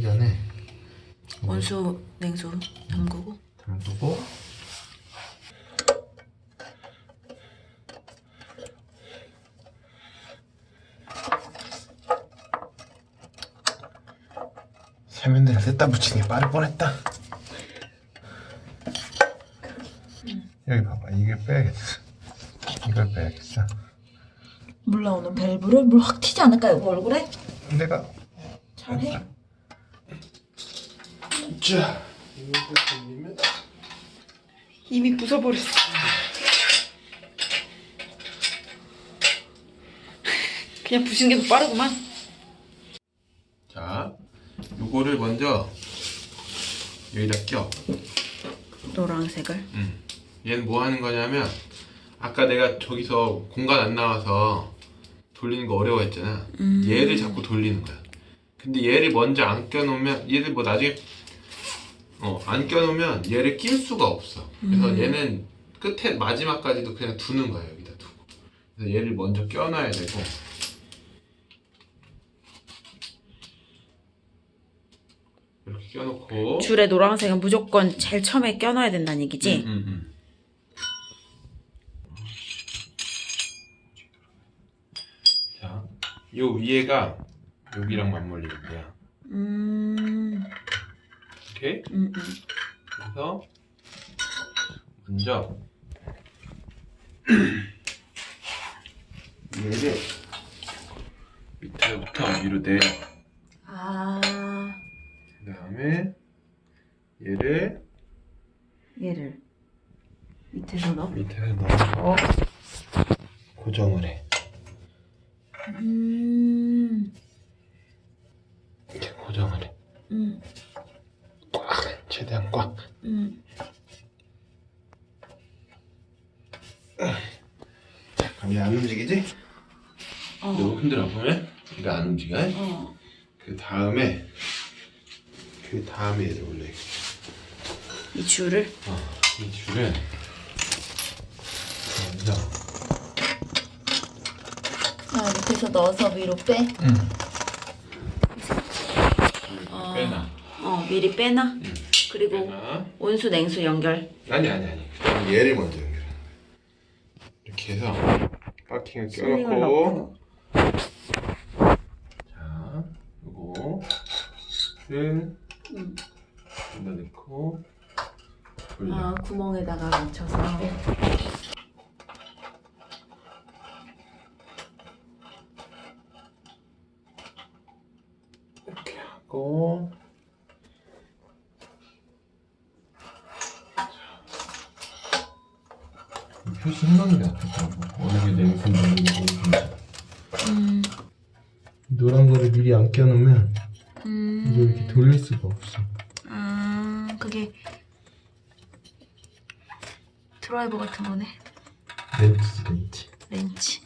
전에 온수 냉수 담그고. 담그고. 세면대를 셋다 붙이는 게 빠를 뻔했다. 여기 봐봐. 이게 빼야겠어. 이걸 빼야겠어. 물 나오는 밸브를 물 확 튀지 않을까요? 그 얼굴에? 내가 잘해 자 이걸 돌리면 이미 부숴버렸어. 그냥 부시는 게 더 빠르구만. 자 요거를 먼저 여기다 껴. 노란색을? 음. 얘는 뭐 하는 거냐면 아까 내가 저기서 공간 안 나와서 돌리는 거 어려워했잖아. 얘를 자꾸 돌리는 거야. 근데 얘를 먼저 안 껴놓으면 얘를 뭐 나중에 어, 안 껴놓으면 얘를 낄 수가 없어 그래서 얘는 끝에 마지막까지도 그냥 두는 거야 여기다 두고 그래서 얘를 먼저 껴놔야 되고 이렇게 껴놓고 줄에 노란색은 무조건 제일 처음에 껴놔야 된다는 얘기지? 음, 음. 자, 요 위에가 여기랑 맞물리는 거야. 음, 오케이? 음, 음. 그래서 먼저 얘를 밑에부터 위로 내려. 아, 그 다음에 얘를 얘를 밑에서 넣어? 밑에 넣어서 고정을 해. 음, 이렇게 고정을 해. 음, 꽉! 최대한 꽉. 음. 얘안 움직이지? 어, 너무 흔들어 보면 얘가 안 움직여. 어. 그 다음에 그 다음에 얘를 올려. 이 줄을 어, 이 줄을 먼저 아, 밑에서 넣어서 위로 빼? 응. 어. 빼놔. 어, 미리 빼놔? 그리고 빼놔. 온수 냉수 연결 아니 아니 아니. 그럼 얘를 먼저 거야. 이렇게 해서 슬링을 껴놓고 자, 요거를 음. 여기다 넣고 돌려. 아, 구멍에다가 맞춰서 이렇게 하고 게 낫겠다고. 어느 게게 온수인지 음, 노란 거를 미리 안 껴놓으면 음. 이거 이렇게 돌릴 수가 없어. 아, 그게 드라이버 같은 거네? 렌치 렌치 렌치